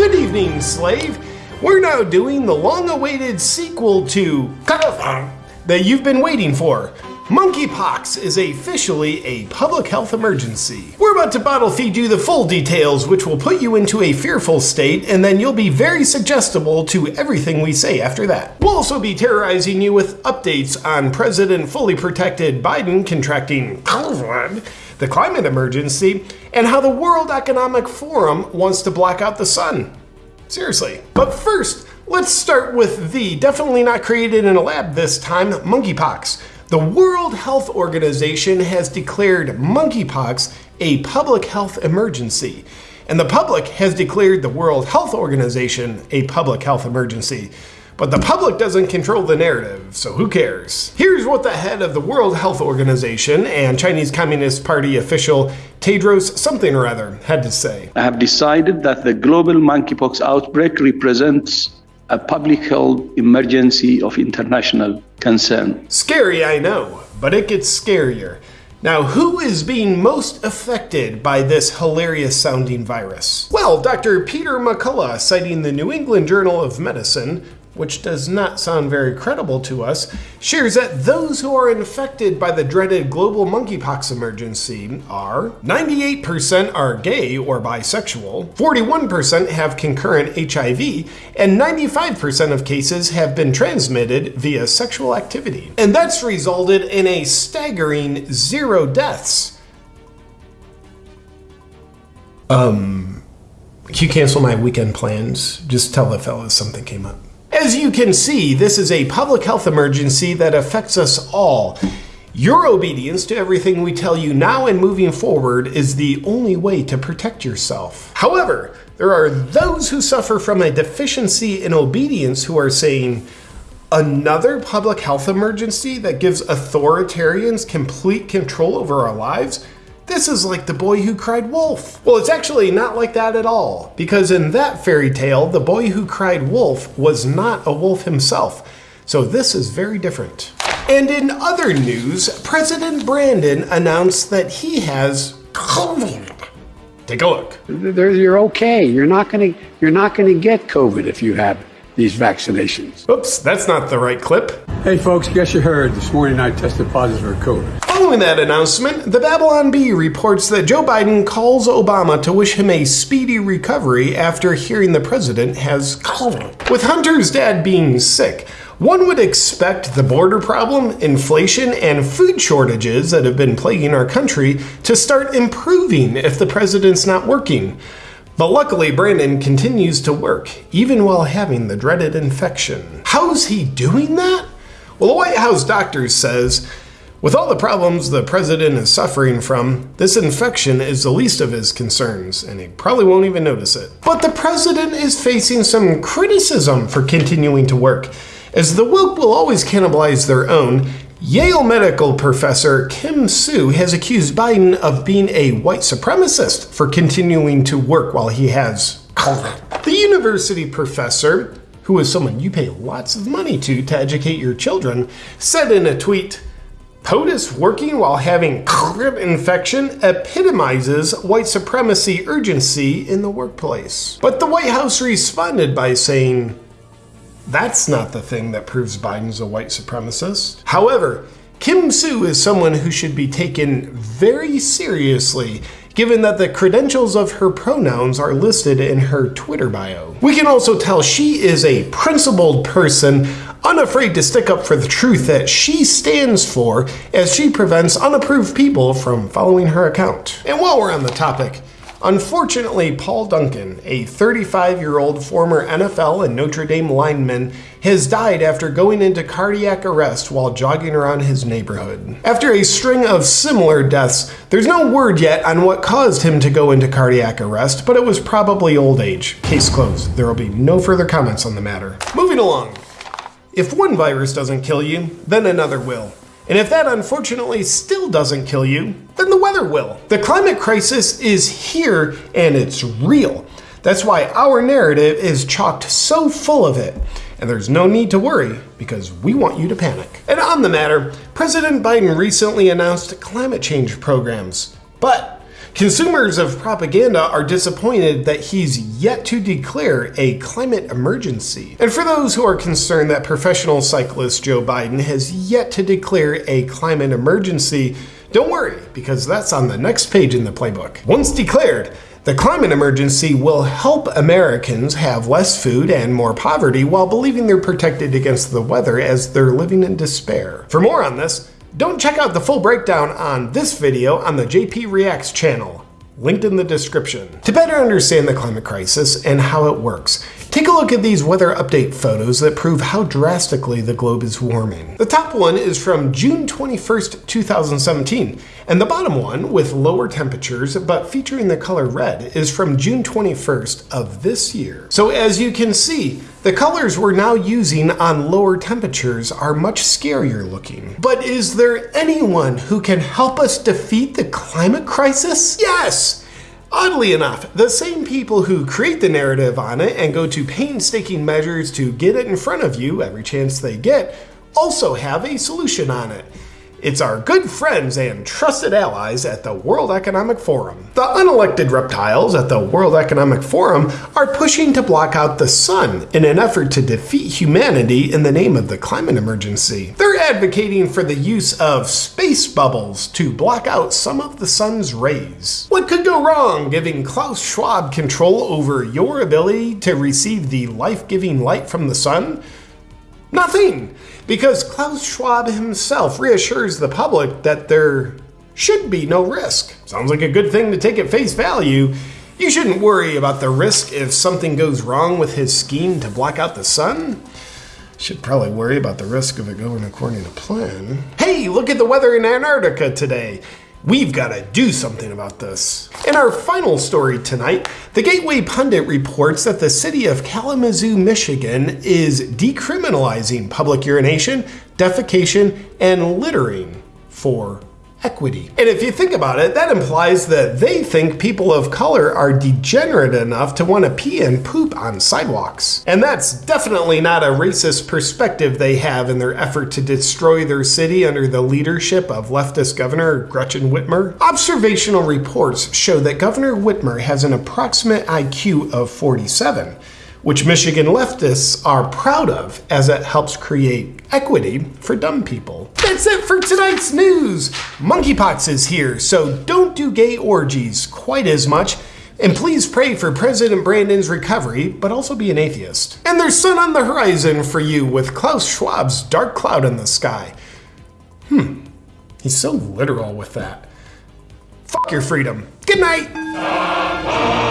Good evening, slave. We're now doing the long-awaited sequel to that you've been waiting for. Monkeypox is officially a public health emergency. We're about to bottle feed you the full details, which will put you into a fearful state, and then you'll be very suggestible to everything we say after that. We'll also be terrorizing you with updates on President fully protected Biden contracting COVID, the climate emergency, and how the World Economic Forum wants to black out the sun. Seriously. But first, let's start with the definitely not created in a lab this time monkeypox. The World Health Organization has declared monkeypox a public health emergency. And the public has declared the World Health Organization a public health emergency. But the public doesn't control the narrative, so who cares? Here's what the head of the World Health Organization and Chinese Communist Party official Tedros something or other had to say. I have decided that the global monkeypox outbreak represents a public health emergency of international concern. Scary, I know, but it gets scarier. Now, who is being most affected by this hilarious sounding virus? Well, Dr. Peter McCullough, citing the New England Journal of Medicine, which does not sound very credible to us, shares that those who are infected by the dreaded global monkeypox emergency are 98% are gay or bisexual, 41% have concurrent HIV, and 95% of cases have been transmitted via sexual activity. And that's resulted in a staggering zero deaths. Um, can you cancel my weekend plans? Just tell the fellas something came up. As you can see, this is a public health emergency that affects us all. Your obedience to everything we tell you now and moving forward is the only way to protect yourself. However, there are those who suffer from a deficiency in obedience who are saying, another public health emergency that gives authoritarians complete control over our lives? This is like the boy who cried wolf. Well, it's actually not like that at all, because in that fairy tale, the boy who cried wolf was not a wolf himself. So this is very different. And in other news, President Brandon announced that he has COVID. Take a look. You're okay. You're not going to you're not going to get COVID if you have these vaccinations. Oops, that's not the right clip. Hey folks, guess you heard this morning I tested positive for COVID. Following that announcement, the Babylon Bee reports that Joe Biden calls Obama to wish him a speedy recovery after hearing the president has COVID. With Hunter's dad being sick, one would expect the border problem, inflation, and food shortages that have been plaguing our country to start improving if the president's not working. But luckily, Brandon continues to work, even while having the dreaded infection. How's he doing that? Well, the White House doctor says, with all the problems the president is suffering from, this infection is the least of his concerns, and he probably won't even notice it. But the president is facing some criticism for continuing to work, as the woke will always cannibalize their own, Yale medical professor Kim Sue has accused Biden of being a white supremacist for continuing to work while he has COVID. The university professor, who is someone you pay lots of money to to educate your children, said in a tweet, POTUS working while having COVID infection epitomizes white supremacy urgency in the workplace. But the White House responded by saying, that's not the thing that proves Biden's a white supremacist. However, Kim Sue is someone who should be taken very seriously given that the credentials of her pronouns are listed in her Twitter bio. We can also tell she is a principled person, unafraid to stick up for the truth that she stands for as she prevents unapproved people from following her account. And while we're on the topic, Unfortunately, Paul Duncan, a 35 year old former NFL and Notre Dame lineman, has died after going into cardiac arrest while jogging around his neighborhood. After a string of similar deaths, there's no word yet on what caused him to go into cardiac arrest, but it was probably old age. Case closed. There will be no further comments on the matter. Moving along. If one virus doesn't kill you, then another will. And if that unfortunately still doesn't kill you, then the weather will. The climate crisis is here and it's real. That's why our narrative is chocked so full of it. And there's no need to worry because we want you to panic. And on the matter, President Biden recently announced climate change programs. But Consumers of propaganda are disappointed that he's yet to declare a climate emergency. And for those who are concerned that professional cyclist Joe Biden has yet to declare a climate emergency, don't worry, because that's on the next page in the playbook. Once declared, the climate emergency will help Americans have less food and more poverty while believing they're protected against the weather as they're living in despair. For more on this, don't check out the full breakdown on this video on the JP Reacts channel linked in the description. To better understand the climate crisis and how it works, take a look at these weather update photos that prove how drastically the globe is warming. The top one is from June 21st, 2017, and the bottom one, with lower temperatures but featuring the color red, is from June 21st of this year. So as you can see, the colors we're now using on lower temperatures are much scarier looking. But is there anyone who can help us defeat the climate crisis? Yes! Oddly enough, the same people who create the narrative on it and go to painstaking measures to get it in front of you every chance they get also have a solution on it. It's our good friends and trusted allies at the World Economic Forum. The unelected reptiles at the World Economic Forum are pushing to block out the sun in an effort to defeat humanity in the name of the climate emergency. They're advocating for the use of space bubbles to block out some of the sun's rays. What could wrong giving Klaus Schwab control over your ability to receive the life-giving light from the sun? Nothing! Because Klaus Schwab himself reassures the public that there should be no risk. Sounds like a good thing to take at face value. You shouldn't worry about the risk if something goes wrong with his scheme to block out the sun. Should probably worry about the risk of it going according to plan. Hey, look at the weather in Antarctica today. We've got to do something about this. In our final story tonight, the Gateway Pundit reports that the city of Kalamazoo, Michigan is decriminalizing public urination, defecation, and littering for equity. And if you think about it, that implies that they think people of color are degenerate enough to want to pee and poop on sidewalks. And that's definitely not a racist perspective they have in their effort to destroy their city under the leadership of leftist Governor Gretchen Whitmer. Observational reports show that Governor Whitmer has an approximate IQ of 47 which Michigan leftists are proud of as it helps create equity for dumb people. That's it for tonight's news. Monkeypox is here, so don't do gay orgies quite as much. And please pray for President Brandon's recovery, but also be an atheist. And there's sun on the horizon for you with Klaus Schwab's dark cloud in the sky. Hmm, he's so literal with that. Fuck your freedom. Good night.